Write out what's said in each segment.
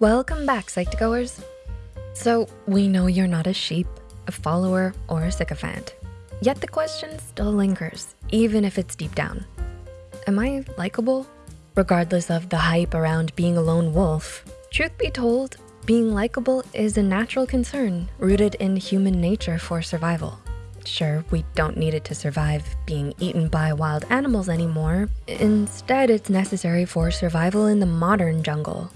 Welcome back, Psych2Goers. So we know you're not a sheep, a follower, or a sycophant. Yet the question still lingers, even if it's deep down. Am I likable? Regardless of the hype around being a lone wolf, truth be told, being likable is a natural concern rooted in human nature for survival. Sure, we don't need it to survive being eaten by wild animals anymore. Instead, it's necessary for survival in the modern jungle,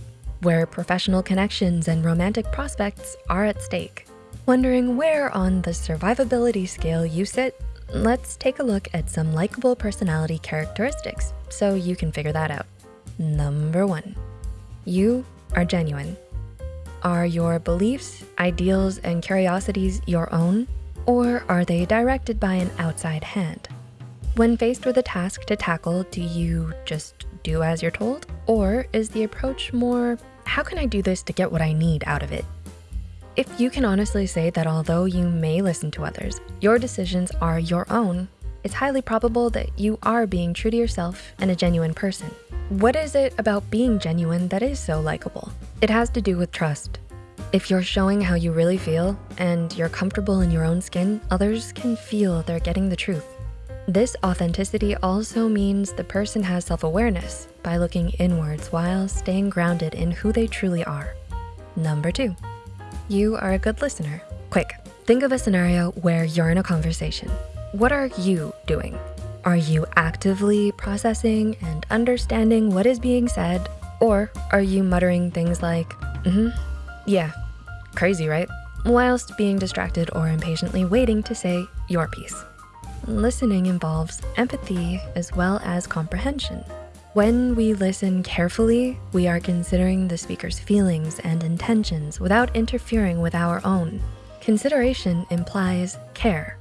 where professional connections and romantic prospects are at stake. Wondering where on the survivability scale you sit? Let's take a look at some likable personality characteristics so you can figure that out. Number one, you are genuine. Are your beliefs, ideals, and curiosities your own? Or are they directed by an outside hand? When faced with a task to tackle, do you just do as you're told? Or is the approach more, how can I do this to get what I need out of it? If you can honestly say that although you may listen to others, your decisions are your own, it's highly probable that you are being true to yourself and a genuine person. What is it about being genuine that is so likable? It has to do with trust. If you're showing how you really feel and you're comfortable in your own skin, others can feel they're getting the truth. This authenticity also means the person has self-awareness by looking inwards while staying grounded in who they truly are. Number two, you are a good listener. Quick, think of a scenario where you're in a conversation. What are you doing? Are you actively processing and understanding what is being said? Or are you muttering things like, mm-hmm, yeah, Crazy, right? Whilst being distracted or impatiently waiting to say your piece. Listening involves empathy as well as comprehension. When we listen carefully, we are considering the speaker's feelings and intentions without interfering with our own. Consideration implies care.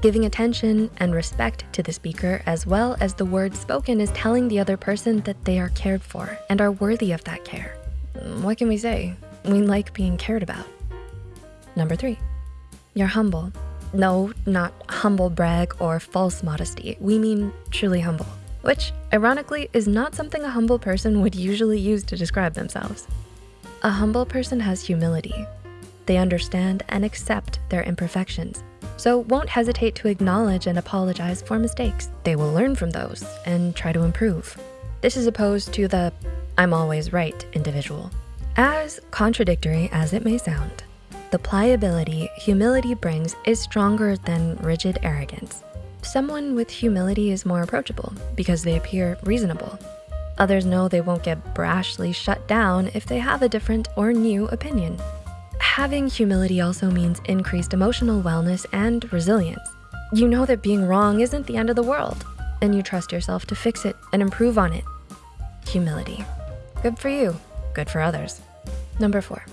Giving attention and respect to the speaker as well as the words spoken is telling the other person that they are cared for and are worthy of that care. Mm, what can we say? We like being cared about. Number three, you're humble. No, not humble brag or false modesty. We mean truly humble, which ironically is not something a humble person would usually use to describe themselves. A humble person has humility. They understand and accept their imperfections, so won't hesitate to acknowledge and apologize for mistakes. They will learn from those and try to improve. This is opposed to the I'm always right individual. As contradictory as it may sound, the pliability humility brings is stronger than rigid arrogance. Someone with humility is more approachable because they appear reasonable. Others know they won't get brashly shut down if they have a different or new opinion. Having humility also means increased emotional wellness and resilience. You know that being wrong isn't the end of the world, and you trust yourself to fix it and improve on it. Humility. Good for you, good for others. Number four,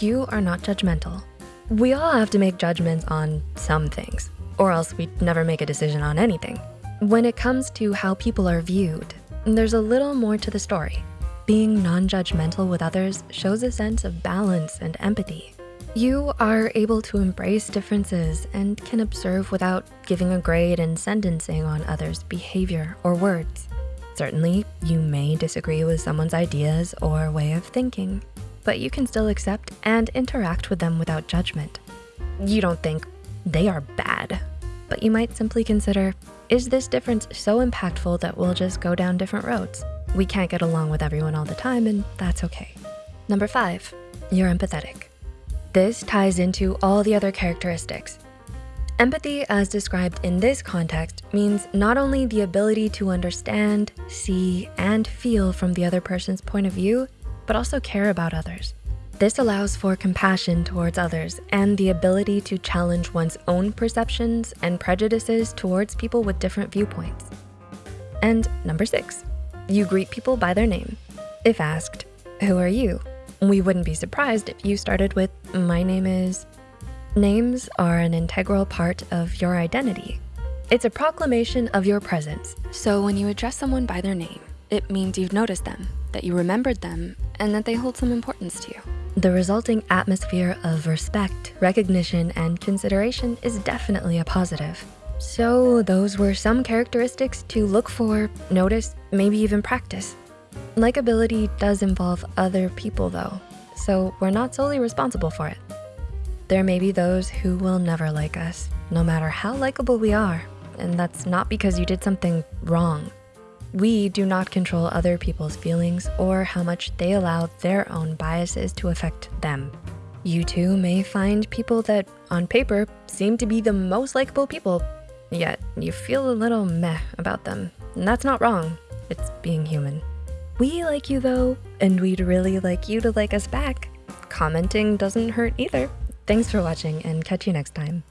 you are not judgmental. We all have to make judgments on some things, or else we'd never make a decision on anything. When it comes to how people are viewed, there's a little more to the story. Being non-judgmental with others shows a sense of balance and empathy. You are able to embrace differences and can observe without giving a grade and sentencing on others' behavior or words. Certainly, you may disagree with someone's ideas or way of thinking, but you can still accept and interact with them without judgment. You don't think they are bad, but you might simply consider, is this difference so impactful that we'll just go down different roads? We can't get along with everyone all the time and that's okay. Number five, you're empathetic. This ties into all the other characteristics. Empathy as described in this context means not only the ability to understand, see, and feel from the other person's point of view, but also care about others. This allows for compassion towards others and the ability to challenge one's own perceptions and prejudices towards people with different viewpoints. And number six, you greet people by their name. If asked, who are you? We wouldn't be surprised if you started with, my name is. Names are an integral part of your identity. It's a proclamation of your presence. So when you address someone by their name, it means you've noticed them, that you remembered them, and that they hold some importance to you. The resulting atmosphere of respect, recognition, and consideration is definitely a positive. So those were some characteristics to look for, notice, maybe even practice. Likability does involve other people though. so we're not solely responsible for it. There may be those who will never like us, no matter how likable we are, and that's not because you did something wrong. We do not control other people's feelings or how much they allow their own biases to affect them. You too may find people that on paper seem to be the most likable people, yet you feel a little meh about them. And that's not wrong, it's being human. We like you though, and we'd really like you to like us back. Commenting doesn't hurt either. Thanks for watching and catch you next time.